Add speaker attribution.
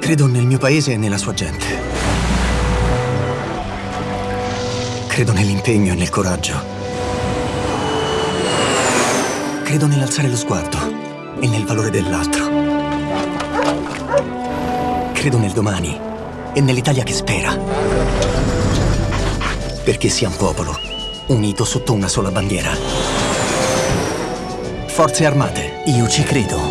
Speaker 1: Credo nel mio paese e nella sua gente. Credo nell'impegno e nel coraggio. Credo nell'alzare lo sguardo e nel valore dell'altro. Credo nel domani e nell'Italia che spera. Perché sia un popolo unito sotto una sola bandiera. Forze Armate, io ci credo.